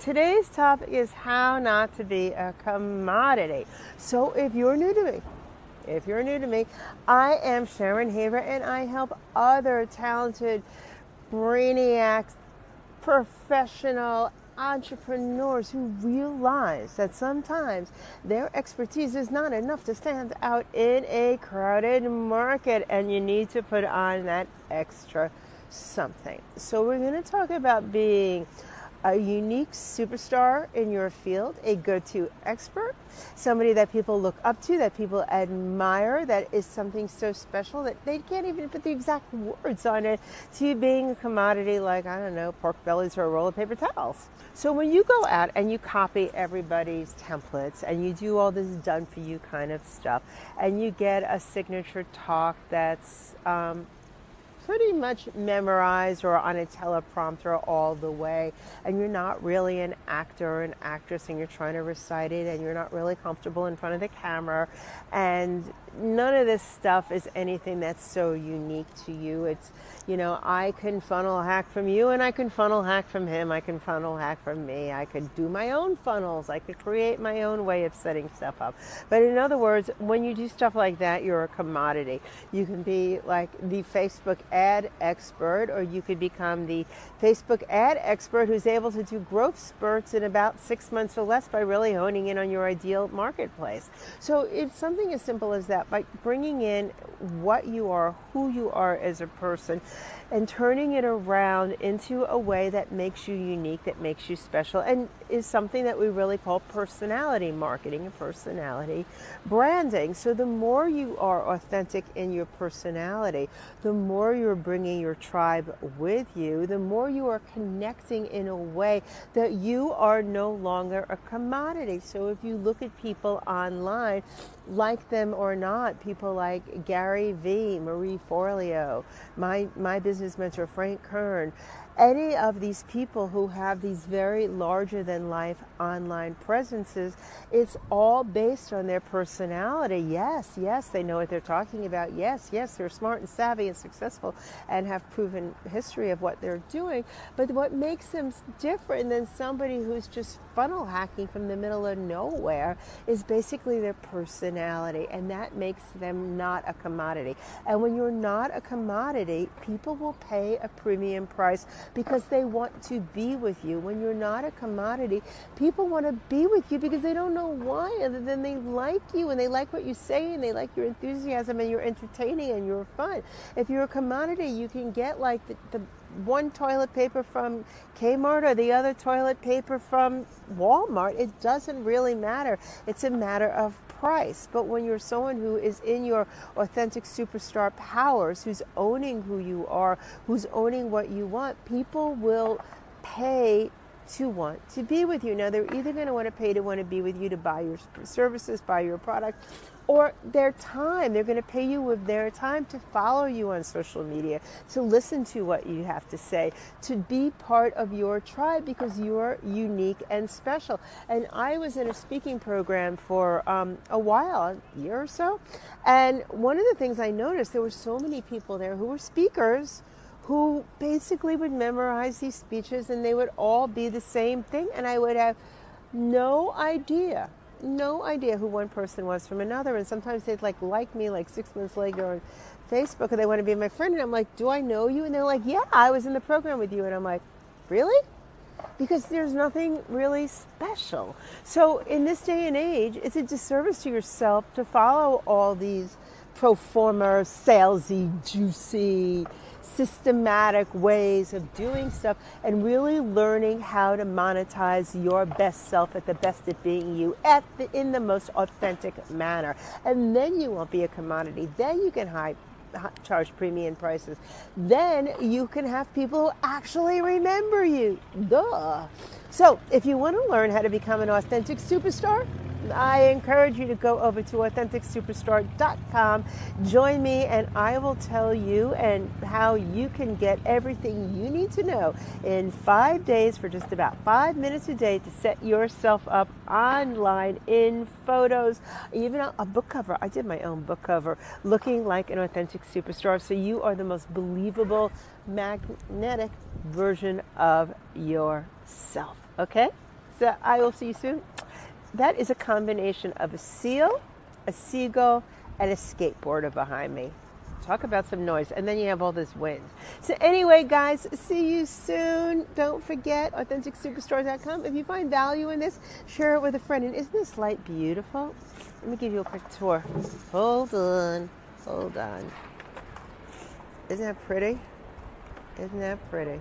today's topic is how not to be a commodity. So if you're new to me, if you're new to me, I am Sharon Haver and I help other talented brainiacs, professional entrepreneurs who realize that sometimes their expertise is not enough to stand out in a crowded market and you need to put on that extra something. So, we're going to talk about being a unique superstar in your field, a go to expert, somebody that people look up to, that people admire, that is something so special that they can't even put the exact words on it to being a commodity like, I don't know, pork bellies or a roll of paper towels. So when you go out and you copy everybody's templates and you do all this done for you kind of stuff and you get a signature talk that's um, pretty much memorized or on a teleprompter all the way, and you're not really an actor or an actress and you're trying to recite it and you're not really comfortable in front of the camera, and none of this stuff is anything that's so unique to you. It's, you know, I can funnel hack from you and I can funnel hack from him. I can funnel hack from me. I could do my own funnels. I could create my own way of setting stuff up. But in other words, when you do stuff like that, you're a commodity. You can be like the Facebook ad expert, or you could become the Facebook ad expert who's able to do growth spurts in about six months or less by really honing in on your ideal marketplace. So it's something as simple as that by bringing in what you are, who you are as a person, and turning it around into a way that makes you unique, that makes you special, and is something that we really call personality marketing and personality branding. So, the more you are authentic in your personality, the more you're bringing your tribe with you, the more you are connecting in a way that you are no longer a commodity. So, if you look at people online, like them or not, people like Gary Vee, Marie Forleo, my, my business mentor, Frank Kern, any of these people who have these very larger than life online presences, it's all based on their personality. Yes, yes, they know what they're talking about. Yes, yes, they're smart and savvy and successful and have proven history of what they're doing. But what makes them different than somebody who's just funnel hacking from the middle of nowhere is basically their personality, and that makes them not a commodity. And when you're not a commodity, people will pay a premium price because they want to be with you. When you're not a commodity, people want to be with you because they don't know why other than they like you and they like what you say and they like your enthusiasm and you're entertaining and you're fun. If you're a commodity, you can get like the, the one toilet paper from Kmart or the other toilet paper from Walmart. It doesn't really matter. It's a matter of price. But when you're someone who is in your authentic superstar powers, who's owning who you are, who's owning what you want, people will pay to want to be with you. Now, they're either going to want to pay to want to be with you to buy your services, buy your product, or their time. They're going to pay you with their time to follow you on social media, to listen to what you have to say, to be part of your tribe because you're unique and special. And I was in a speaking program for um, a while, a year or so, and one of the things I noticed there were so many people there who were speakers who basically would memorize these speeches and they would all be the same thing and I would have no idea no idea who one person was from another. And sometimes they'd like like me like six months later on Facebook and they want to be my friend. And I'm like, do I know you? And they're like, yeah, I was in the program with you. And I'm like, really? Because there's nothing really special. So in this day and age, it's a disservice to yourself to follow all these pro forma, salesy, juicy, systematic ways of doing stuff and really learning how to monetize your best self at the best at being you at the, in the most authentic manner. And then you won't be a commodity. Then you can hide charge premium prices. Then you can have people actually remember you. Duh. So, if you want to learn how to become an authentic superstar, I encourage you to go over to AuthenticSuperstar.com. Join me, and I will tell you and how you can get everything you need to know in five days for just about five minutes a day to set yourself up online in photos, even a book cover. I did my own book cover, looking like an authentic superstar. So you are the most believable, magnetic version of yourself. Okay? So I will see you soon. That is a combination of a seal, a seagull, and a skateboarder behind me. Talk about some noise. And then you have all this wind. So, anyway, guys, see you soon. Don't forget AuthenticSuperstar.com. If you find value in this, share it with a friend. And isn't this light beautiful? Let me give you a quick tour. Hold on. Hold on. Isn't that pretty? Isn't that pretty?